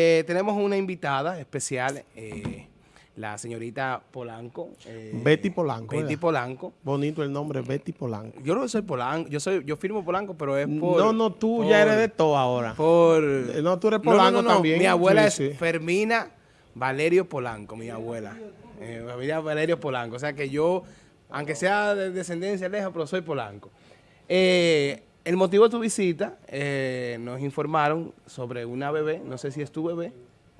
Eh, tenemos una invitada especial, eh, la señorita Polanco. eh, Betty Polanco. Betty Polanco. Bonito el nombre, Betty Polanco. Yo no soy Polanco, yo soy, yo firmo Polanco, pero es por... No, no, tú ya eres de todo ahora. Por... No, tú eres Polanco también. Mi abuela sí, es Fermina Valerio Polanco, mi abuela. Familia Valerio Polanco. O sea que yo, aunque sea de descendencia lejos, pero soy Polanco. Eh, el motivo de tu visita, eh, nos informaron sobre una bebé, no sé si es tu bebé.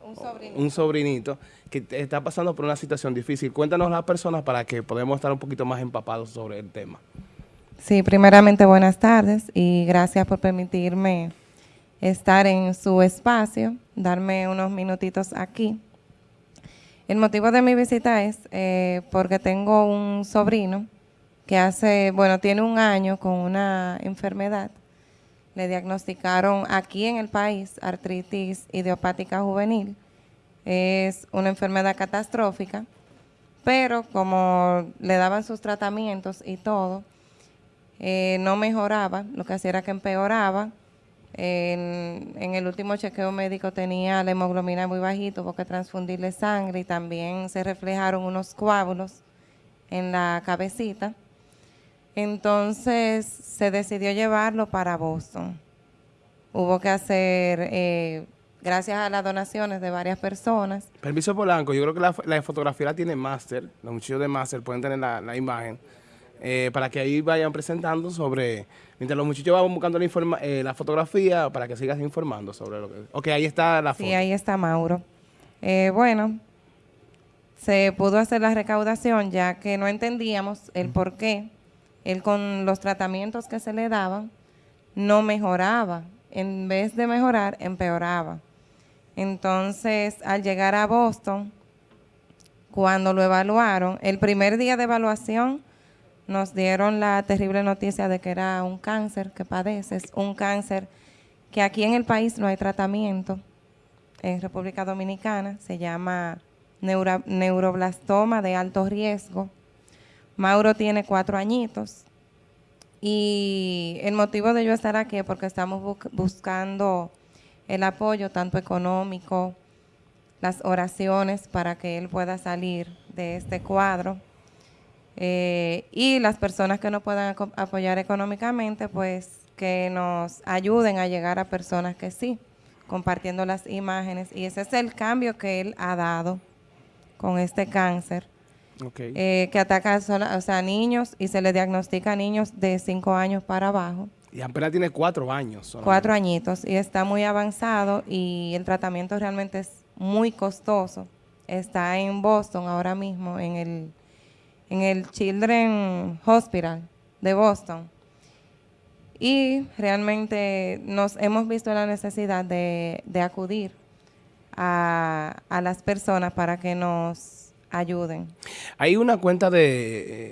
Un sobrinito. Un sobrinito que está pasando por una situación difícil. Cuéntanos las personas para que podamos estar un poquito más empapados sobre el tema. Sí, primeramente buenas tardes y gracias por permitirme estar en su espacio, darme unos minutitos aquí. El motivo de mi visita es eh, porque tengo un sobrino que hace, bueno, tiene un año con una enfermedad. Le diagnosticaron aquí en el país artritis idiopática juvenil. Es una enfermedad catastrófica, pero como le daban sus tratamientos y todo, eh, no mejoraba, lo que hacía era que empeoraba. En, el último chequeo médico tenía la hemoglobina muy bajito porque transfundirle sangre y también se reflejaron unos coágulos en la cabecita. Entonces se decidió llevarlo para Boston. Hubo que hacer, eh, gracias a las donaciones de varias personas. Permiso Polanco, yo creo que la, la fotografía la tiene Master, los muchachos de Master pueden tener la, la imagen, eh, para que ahí vayan presentando sobre, mientras los muchachos van buscando la, informa, eh, la fotografía, para que sigas informando sobre lo que... Ok, ahí está la foto. Sí, ahí está Mauro. Eh, bueno, se pudo hacer la recaudación ya que no entendíamos el por qué él con los tratamientos que se le daban no mejoraba. En vez de mejorar, empeoraba. Entonces, al llegar a Boston, cuando lo evaluaron, el primer día de evaluación nos dieron la terrible noticia de que era un cáncer que padeces, un cáncer que aquí en el país no hay tratamiento. En República Dominicana se llama neuro, neuroblastoma de alto riesgo. Mauro tiene cuatro añitos. Y el motivo de yo estar aquí es porque estamos bu buscando el apoyo tanto económico, las oraciones para que él pueda salir de este cuadro. Eh, y las personas que no puedan apoyar económicamente pues que nos ayuden a llegar a personas que sí, compartiendo las imágenes. Y ese es el cambio que él ha dado con este cáncer. Okay. Eh, que ataca a o sea, niños y se le diagnostica a niños de 5 años para abajo. Y apenas tiene cuatro años. Solamente. Cuatro añitos y está muy avanzado y el tratamiento realmente es muy costoso. Está en Boston ahora mismo, en el, en el Children Hospital de Boston. Y realmente nos hemos visto la necesidad de, de acudir a, a las personas para que nos ayuden. Hay una cuenta de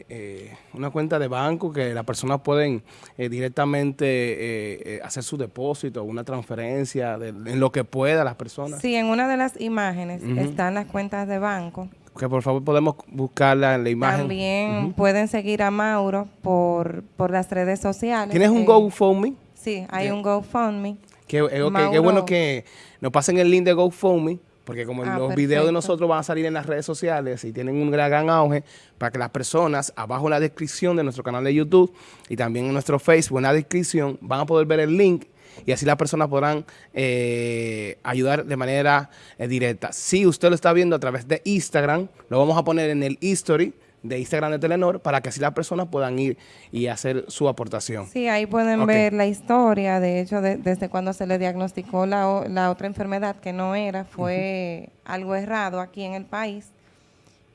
eh, eh, una cuenta de banco que las personas pueden eh, directamente eh, hacer su depósito, una transferencia, de, en lo que pueda las personas. Sí, en una de las imágenes uh -huh. están las cuentas de banco. Que por favor podemos buscarla en la imagen. También uh -huh. pueden seguir a Mauro por, por las redes sociales. ¿Tienes un GoFundMe? Sí, hay yeah. un GoFundMe. Qué, okay, qué bueno que nos pasen el link de GoFundMe porque como ah, los perfecto. videos de nosotros van a salir en las redes sociales y tienen un gran auge, para que las personas, abajo en la descripción de nuestro canal de YouTube y también en nuestro Facebook, en la descripción, van a poder ver el link y así las personas podrán eh, ayudar de manera eh, directa. Si usted lo está viendo a través de Instagram, lo vamos a poner en el history de Instagram de Telenor para que así las personas puedan ir y hacer su aportación. Sí, ahí pueden okay. ver la historia, de hecho, de, desde cuando se le diagnosticó la, la, otra enfermedad que no era, fue uh -huh. algo errado aquí en el país.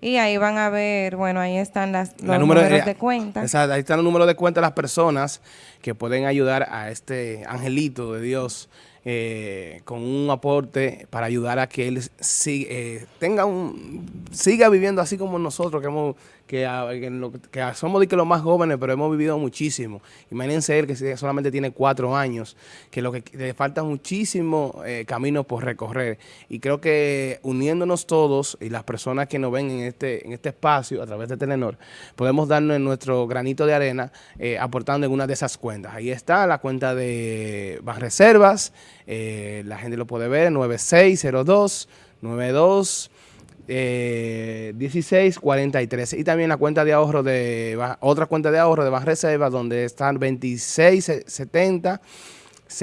Y ahí van a ver, bueno, ahí están las, los número, números de, de cuenta. Exacto, ahí están los números de cuenta de las personas que pueden ayudar a este angelito de Dios eh, con un aporte para ayudar a que él siga, eh, tenga un, siga viviendo así como nosotros, que, hemos, que, que, somos de que los más jóvenes, pero hemos vivido muchísimo. Imagínense él que solamente tiene cuatro años, que lo que le falta muchísimo eh, camino por recorrer. Y creo que uniéndonos todos y las personas que nos ven en este, en este espacio a través de Telenor, podemos darnos nuestro granito de arena eh, aportando en una de esas cuentas. Ahí está la cuenta de Banreservas, Eh, la gente lo puede ver, 9602 92 eh, 1643 y también la cuenta de ahorro de otra cuenta de ahorro de reserva donde están 2670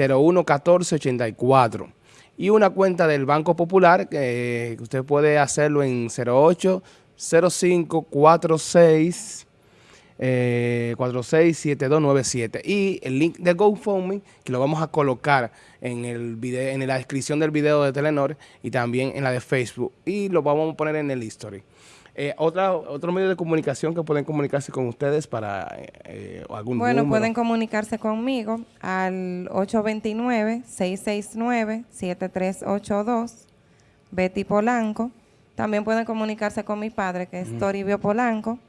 01 14 84 y una cuenta del Banco Popular que usted puede hacerlo en 08 05 46 eh, 467297 y el link de GoFundMe que lo vamos a colocar en el video, en la descripción del video de Telenor y también en la de Facebook. Y lo vamos a poner en el history. Eh, otra, otro medio de comunicación que pueden comunicarse con ustedes para eh, algún Bueno, pueden comunicarse conmigo al 829-669-7382, Betty Polanco. También pueden comunicarse con mi padre, que es Toribio Polanco,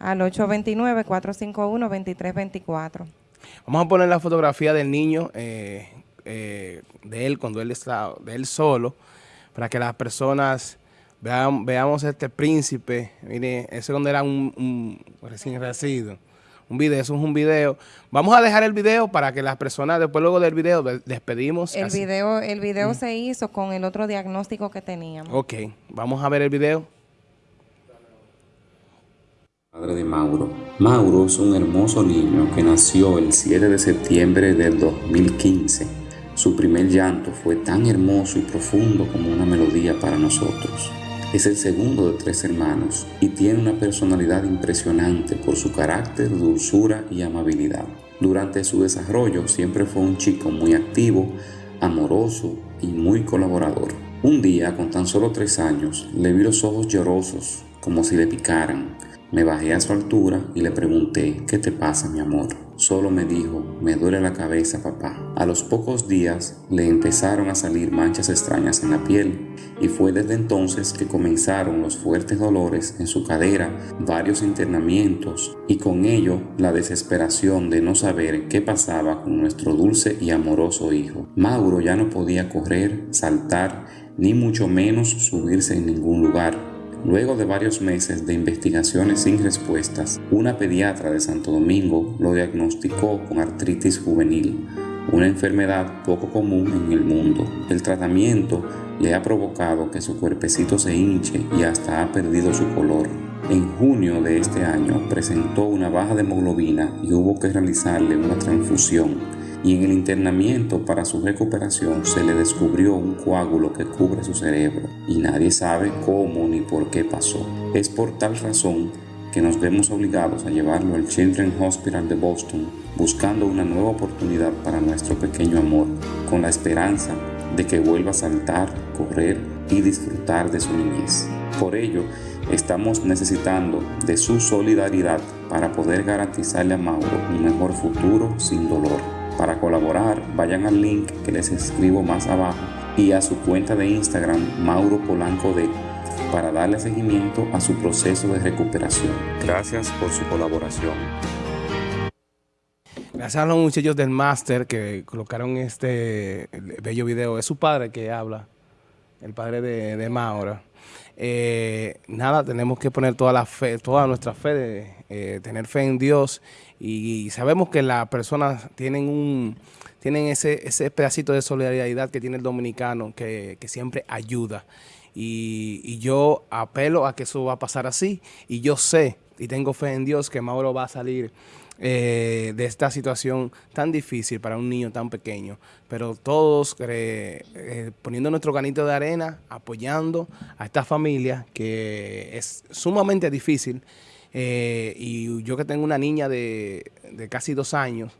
al 829-451-2324. Vamos a poner la fotografía del niño, eh, eh, de él, cuando él está, de él solo, para que las personas vean, veamos este príncipe. Mire, ese cuando era un, recién nacido. Un video, eso es un video. Vamos a dejar el video para que las personas, después luego del video, despedimos. El video, el video mm. se hizo con el otro diagnóstico que teníamos. Ok, vamos a ver el video. Padre de Mauro. Mauro es un hermoso niño que nació el 7 de septiembre del 2015. Su primer llanto fue tan hermoso y profundo como una melodía para nosotros. Es el segundo de tres hermanos y tiene una personalidad impresionante por su carácter, dulzura y amabilidad. Durante su desarrollo siempre fue un chico muy activo, amoroso y muy colaborador. Un día, con tan solo tres años, le vi los ojos llorosos, como si le picaran me bajé a su altura y le pregunté, ¿qué te pasa mi amor? Solo me dijo, me duele la cabeza papá. A los pocos días le empezaron a salir manchas extrañas en la piel y fue desde entonces que comenzaron los fuertes dolores en su cadera, varios internamientos y con ello la desesperación de no saber qué pasaba con nuestro dulce y amoroso hijo. Mauro ya no podía correr, saltar, ni mucho menos subirse en ningún lugar Luego de varios meses de investigaciones sin respuestas, una pediatra de Santo Domingo lo diagnosticó con artritis juvenil, una enfermedad poco común en el mundo. El tratamiento le ha provocado que su cuerpecito se hinche y hasta ha perdido su color. En junio de este año presentó una baja de hemoglobina y hubo que realizarle una transfusión y en el internamiento para su recuperación se le descubrió un coágulo que cubre su cerebro y nadie sabe cómo ni por qué pasó. Es por tal razón que nos vemos obligados a llevarlo al Children's Hospital de Boston buscando una nueva oportunidad para nuestro pequeño amor, con la esperanza de que vuelva a saltar, correr y disfrutar de su niñez. Por ello, estamos necesitando de su solidaridad para poder garantizarle a Mauro un mejor futuro sin dolor. Para colaborar, vayan al link que les escribo más abajo y a su cuenta de Instagram Mauro Polanco D para darle seguimiento a su proceso de recuperación. Gracias por su colaboración. Gracias a los muchachos del máster que colocaron este bello video. Es su padre que habla, el padre de, de Mauro. Eh, nada, tenemos que poner toda la fe, toda nuestra fe, eh, tener fe en Dios y, sabemos que las personas tienen un tienen ese, ese pedacito de solidaridad que tiene el dominicano que, siempre ayuda. Y, yo apelo a que eso va a pasar así y yo sé y tengo fe en Dios que Mauro va a salir eh, de esta situación tan difícil para un niño tan pequeño. Pero todos eh, poniendo nuestro granito de arena, apoyando a esta familia que es sumamente difícil. Eh, y yo que tengo una niña de, casi dos años,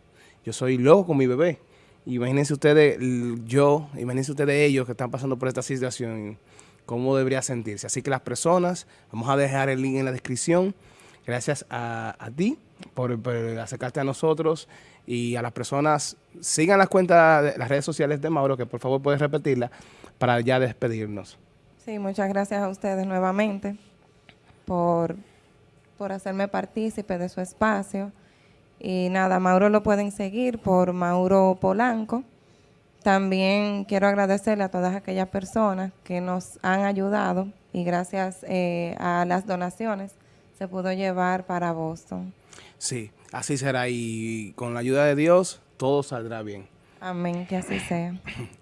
yo soy loco con mi bebé. Imagínense ustedes, yo, imagínense ustedes ellos que están pasando por esta situación, cómo debería sentirse. Así que las personas, vamos a dejar el link en la descripción. Gracias a ti por, acercarte a nosotros y a las personas. Sigan las cuentas, de las redes sociales de Mauro, que por favor puedes repetirla para ya despedirnos. Sí, muchas gracias a ustedes nuevamente por, por hacerme partícipe de su espacio. Y nada, Mauro lo pueden seguir por Mauro Polanco. También quiero agradecerle a todas aquellas personas que nos han ayudado y gracias eh, a las donaciones se pudo llevar para Boston. Sí, así será y con la ayuda de Dios todo saldrá bien. Amén, que así sea.